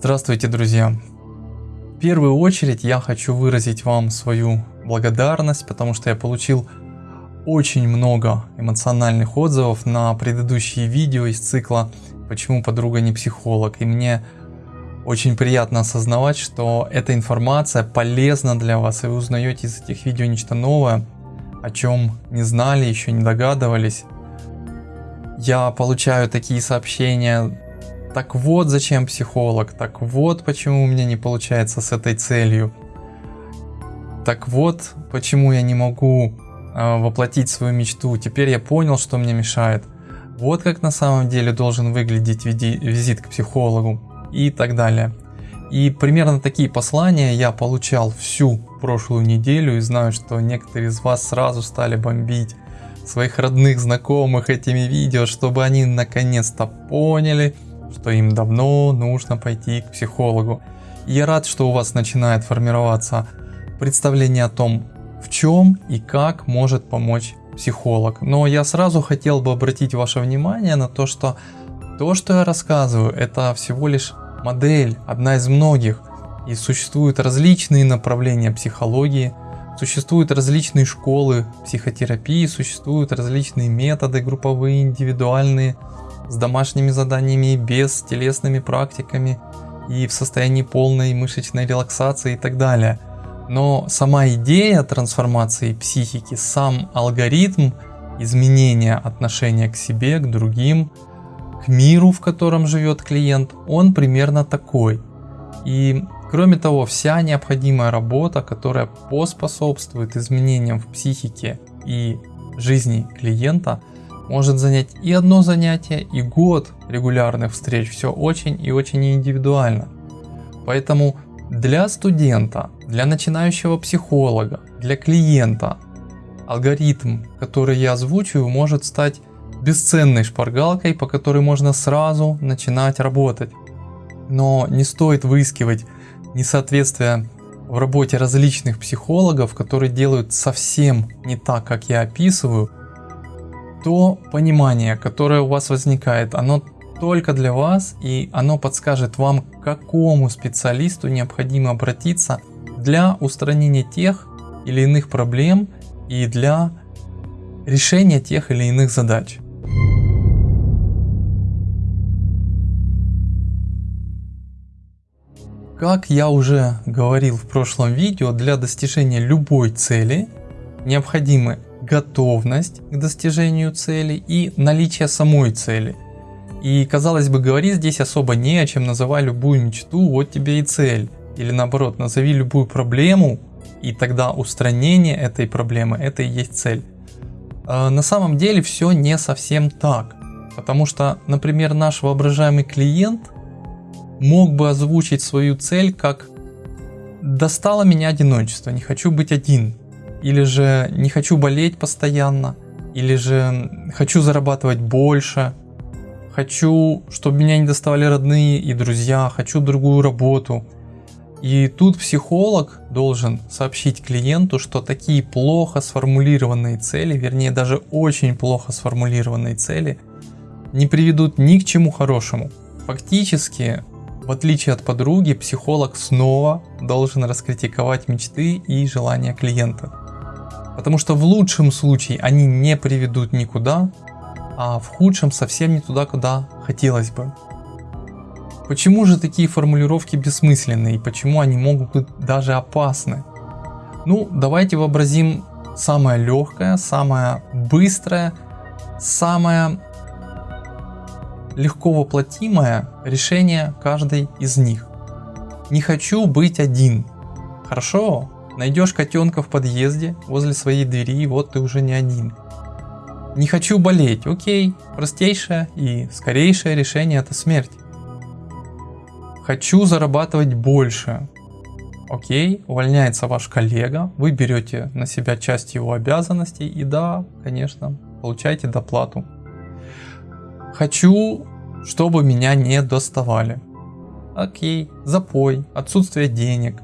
Здравствуйте, друзья! В первую очередь я хочу выразить вам свою благодарность, потому что я получил очень много эмоциональных отзывов на предыдущие видео из цикла «Почему подруга не психолог?» И мне очень приятно осознавать, что эта информация полезна для вас, и вы узнаете из этих видео нечто новое, о чем не знали, еще не догадывались. Я получаю такие сообщения, так вот зачем психолог, так вот почему у меня не получается с этой целью, так вот почему я не могу э, воплотить свою мечту, теперь я понял, что мне мешает. Вот как на самом деле должен выглядеть визит к психологу и так далее. И примерно такие послания я получал всю прошлую неделю и знаю, что некоторые из вас сразу стали бомбить своих родных, знакомых этими видео, чтобы они наконец-то поняли, что им давно нужно пойти к психологу. Я рад, что у вас начинает формироваться представление о том, в чем и как может помочь психолог. Но я сразу хотел бы обратить ваше внимание на то, что то, что я рассказываю, это всего лишь модель, одна из многих. И существуют различные направления психологии, существуют различные школы психотерапии, существуют различные методы групповые, индивидуальные, с домашними заданиями, без телесными практиками и в состоянии полной мышечной релаксации и так далее. Но сама идея трансформации психики, сам алгоритм изменения отношения к себе, к другим, к миру, в котором живет клиент, он примерно такой. И кроме того, вся необходимая работа, которая поспособствует изменениям в психике и жизни клиента, может занять и одно занятие, и год регулярных встреч. Все очень и очень индивидуально. Поэтому для студента, для начинающего психолога, для клиента алгоритм, который я озвучиваю, может стать бесценной шпаргалкой, по которой можно сразу начинать работать. Но не стоит выискивать несоответствия в работе различных психологов, которые делают совсем не так, как я описываю, то понимание, которое у вас возникает, оно только для вас и оно подскажет вам, к какому специалисту необходимо обратиться для устранения тех или иных проблем и для решения тех или иных задач. Как я уже говорил в прошлом видео, для достижения любой цели необходимы готовность к достижению цели и наличие самой цели. И казалось бы говорить здесь особо не о чем, называй любую мечту, вот тебе и цель. Или наоборот, назови любую проблему, и тогда устранение этой проблемы, это и есть цель. А на самом деле все не совсем так. Потому что, например, наш воображаемый клиент мог бы озвучить свою цель как «достало меня одиночество, не хочу быть один», или же не хочу болеть постоянно, или же хочу зарабатывать больше, хочу, чтобы меня не доставали родные и друзья, хочу другую работу. И тут психолог должен сообщить клиенту, что такие плохо сформулированные цели, вернее даже очень плохо сформулированные цели, не приведут ни к чему хорошему. Фактически, в отличие от подруги, психолог снова должен раскритиковать мечты и желания клиента. Потому что в лучшем случае они не приведут никуда, а в худшем совсем не туда, куда хотелось бы. Почему же такие формулировки бессмысленны и почему они могут быть даже опасны? Ну, давайте вообразим самое легкое, самое быстрое, самое легко воплотимое решение каждой из них. Не хочу быть один. Хорошо, Найдешь котенка в подъезде возле своей двери, вот ты уже не один. Не хочу болеть, окей, простейшее и скорейшее решение это смерть. Хочу зарабатывать больше. Окей, увольняется ваш коллега, вы берете на себя часть его обязанностей и да, конечно, получаете доплату. Хочу, чтобы меня не доставали. Окей, запой, отсутствие денег,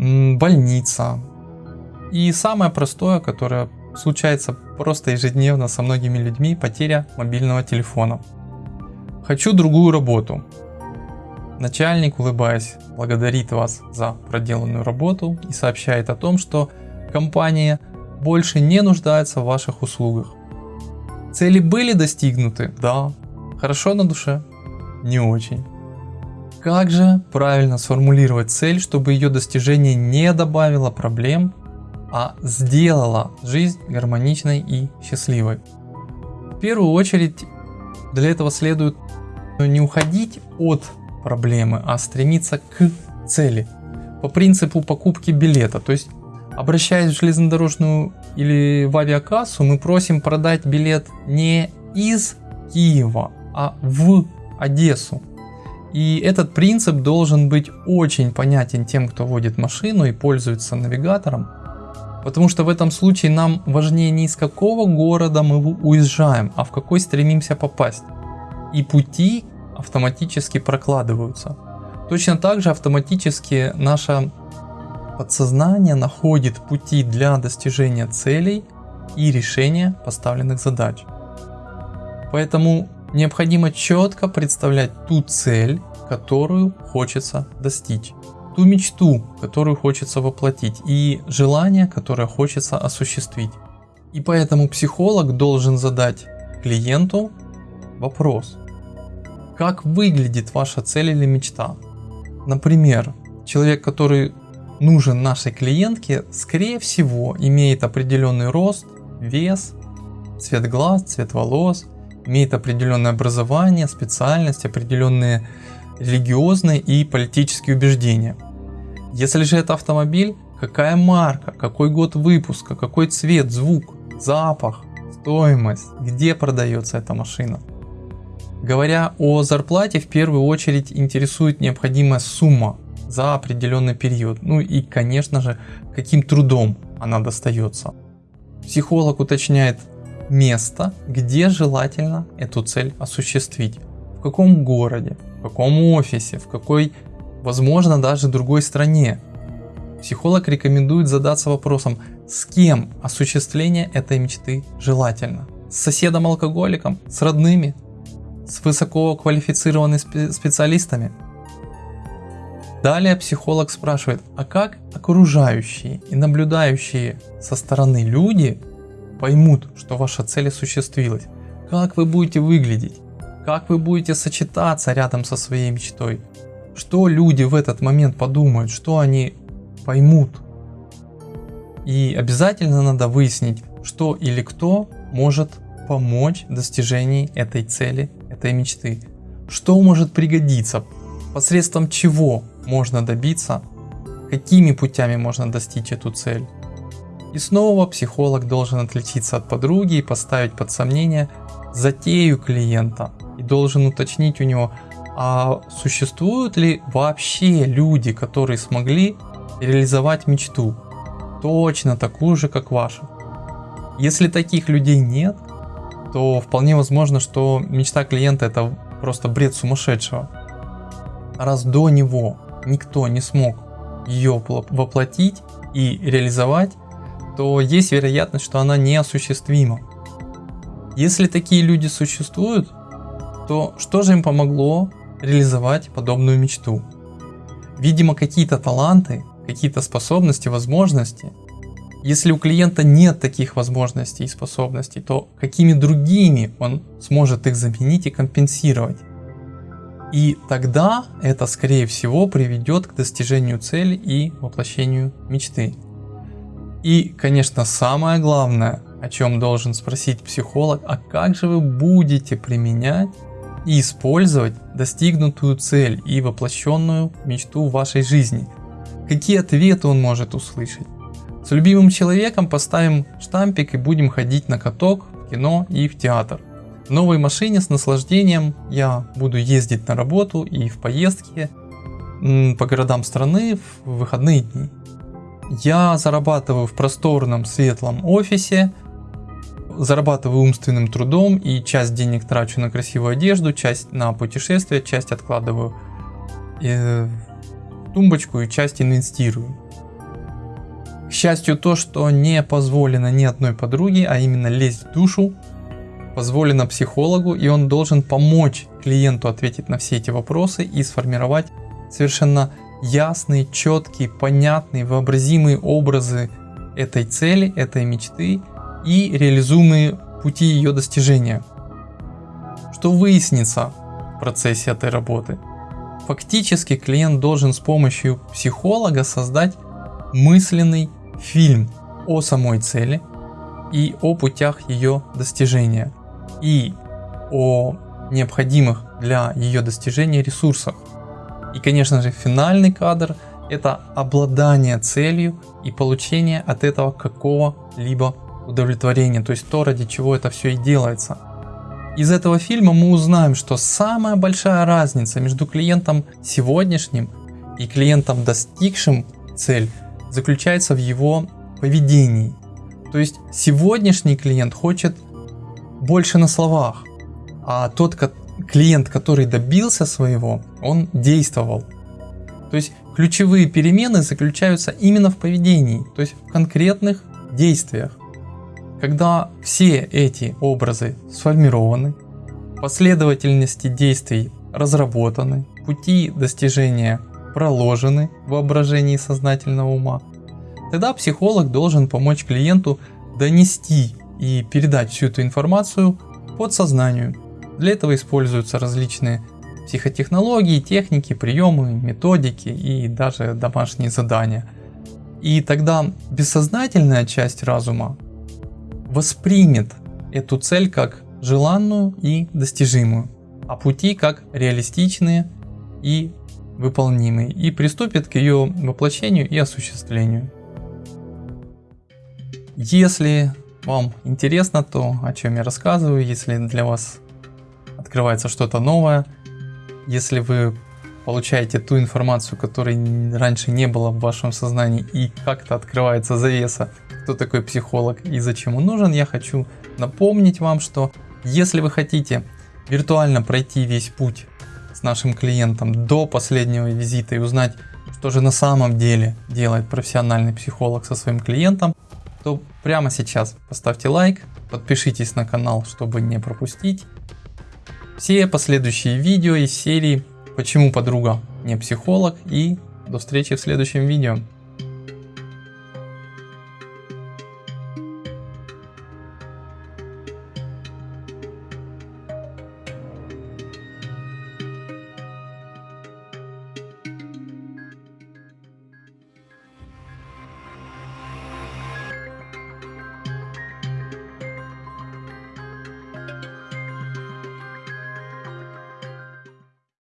больница. И самое простое, которое случается просто ежедневно со многими людьми, потеря мобильного телефона. Хочу другую работу. начальник, улыбаясь, благодарит вас за проделанную работу и сообщает о том, что компания больше не нуждается в ваших услугах. Цели были достигнуты? Да. Хорошо на душе? Не очень. Как же правильно сформулировать цель, чтобы ее достижение не добавило проблем, а сделало жизнь гармоничной и счастливой? В первую очередь для этого следует не уходить от проблемы, а стремиться к цели. По принципу покупки билета. То есть, обращаясь в железнодорожную или в авиакассу, мы просим продать билет не из Киева, а в Одессу. И этот принцип должен быть очень понятен тем, кто водит машину и пользуется навигатором. Потому что в этом случае нам важнее не из какого города мы уезжаем, а в какой стремимся попасть. И пути автоматически прокладываются. Точно так же автоматически наше подсознание находит пути для достижения целей и решения поставленных задач. Поэтому необходимо четко представлять ту цель, которую хочется достичь, ту мечту, которую хочется воплотить и желание, которое хочется осуществить. И поэтому психолог должен задать клиенту вопрос, как выглядит ваша цель или мечта. Например, человек, который нужен нашей клиентке, скорее всего имеет определенный рост, вес, цвет глаз, цвет волос, имеет определенное образование, специальность, определенные религиозные и политические убеждения. Если же это автомобиль, какая марка, какой год выпуска, какой цвет, звук, запах, стоимость, где продается эта машина. Говоря о зарплате, в первую очередь интересует необходимая сумма за определенный период. Ну и, конечно же, каким трудом она достается. Психолог уточняет место, где желательно эту цель осуществить. В каком городе, в каком офисе, в какой, возможно, даже другой стране. Психолог рекомендует задаться вопросом, с кем осуществление этой мечты желательно. С соседом-алкоголиком, с родными, с высококвалифицированными специалистами. Далее психолог спрашивает, а как окружающие и наблюдающие со стороны люди поймут, что ваша цель осуществилась? Как вы будете выглядеть? Как вы будете сочетаться рядом со своей мечтой? Что люди в этот момент подумают? Что они поймут? И обязательно надо выяснить, что или кто может помочь в достижении этой цели этой мечты. Что может пригодиться, посредством чего можно добиться, какими путями можно достичь эту цель. И снова психолог должен отличиться от подруги и поставить под сомнение затею клиента и должен уточнить у него, а существуют ли вообще люди, которые смогли реализовать мечту, точно такую же, как ваша. Если таких людей нет, то вполне возможно, что мечта клиента это просто бред сумасшедшего. Раз до него никто не смог ее воплотить и реализовать, то есть вероятность, что она неосуществима. Если такие люди существуют, то что же им помогло реализовать подобную мечту? Видимо, какие-то таланты, какие-то способности, возможности, если у клиента нет таких возможностей и способностей, то какими другими он сможет их заменить и компенсировать? И тогда это скорее всего приведет к достижению цели и воплощению мечты. И, конечно, самое главное, о чем должен спросить психолог, а как же вы будете применять и использовать достигнутую цель и воплощенную мечту в вашей жизни? Какие ответы он может услышать? С любимым человеком поставим штампик и будем ходить на каток, в кино и в театр. В новой машине с наслаждением я буду ездить на работу и в поездки по городам страны в выходные дни. Я зарабатываю в просторном светлом офисе, зарабатываю умственным трудом и часть денег трачу на красивую одежду, часть на путешествия, часть откладываю э, тумбочку и часть инвестирую. К счастью, то, что не позволено ни одной подруге, а именно лезть в душу, позволено психологу, и он должен помочь клиенту ответить на все эти вопросы и сформировать совершенно ясные, четкие, понятные, вообразимые образы этой цели, этой мечты и реализуемые пути ее достижения. Что выяснится в процессе этой работы? Фактически клиент должен с помощью психолога создать мысленный фильм о самой цели и о путях ее достижения и о необходимых для ее достижения ресурсах. И конечно же финальный кадр это обладание целью и получение от этого какого-либо удовлетворения, то есть то ради чего это все и делается. Из этого фильма мы узнаем, что самая большая разница между клиентом сегодняшним и клиентом достигшим цель заключается в его поведении. То есть сегодняшний клиент хочет больше на словах, а тот клиент, который добился своего, он действовал. То есть ключевые перемены заключаются именно в поведении, то есть в конкретных действиях. Когда все эти образы сформированы, последовательности действий разработаны, пути достижения проложены в воображении сознательного ума, тогда психолог должен помочь клиенту донести и передать всю эту информацию подсознанию. Для этого используются различные психотехнологии, техники, приемы, методики и даже домашние задания. И тогда бессознательная часть разума воспримет эту цель как желанную и достижимую, а пути как реалистичные и выполнимые, и приступит к ее воплощению и осуществлению. Если вам интересно то, о чем я рассказываю, если для вас открывается что-то новое, если вы получаете ту информацию, которой раньше не было в вашем сознании и как-то открывается завеса, кто такой психолог и зачем он нужен, я хочу напомнить вам, что если вы хотите виртуально пройти весь путь с нашим клиентом до последнего визита и узнать, что же на самом деле делает профессиональный психолог со своим клиентом, то прямо сейчас поставьте лайк, подпишитесь на канал, чтобы не пропустить все последующие видео из серии «Почему подруга не психолог» и до встречи в следующем видео.